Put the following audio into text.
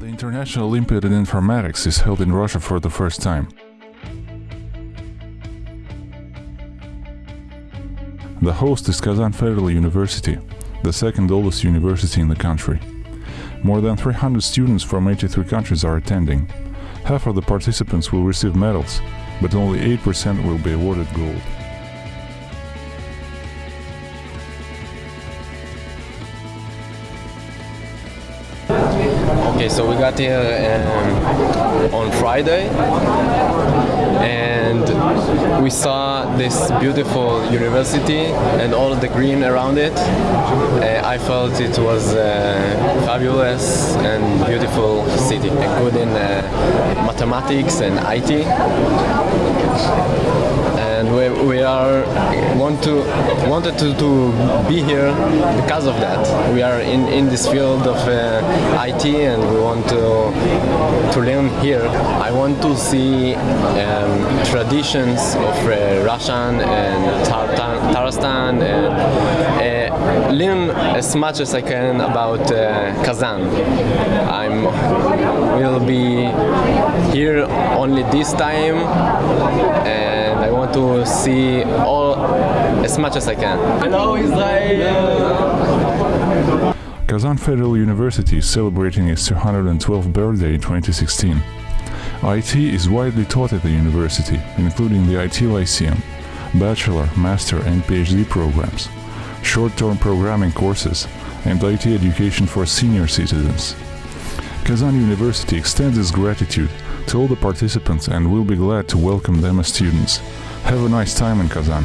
National Olympiad in Informatics is held in Russia for the first time. The host is Kazan Federal University, the second oldest university in the country. More than 300 students from 83 countries are attending. Half of the participants will receive medals, but only 8% will be awarded gold. Okay, so we got here um, on Friday and we saw this beautiful university and all the green around it. Uh, I felt it was a fabulous and beautiful city, good in uh, mathematics and IT we, we are want to wanted to, to be here because of that. We are in, in this field of uh, IT and we want to to learn here. I want to see um, traditions of uh, Russian and Tatarstan and uh, learn as much as I can about uh, Kazan. I'm will be here only this time and I want to see all as much as I can. Hello Israel! Kazan Federal University is celebrating its 212th birthday in 2016. IT is widely taught at the university, including the IT Lyceum, bachelor, master and PhD programs, short-term programming courses, and IT education for senior citizens. Kazan University extends its gratitude to all the participants and will be glad to welcome them as students. Have a nice time in Kazan.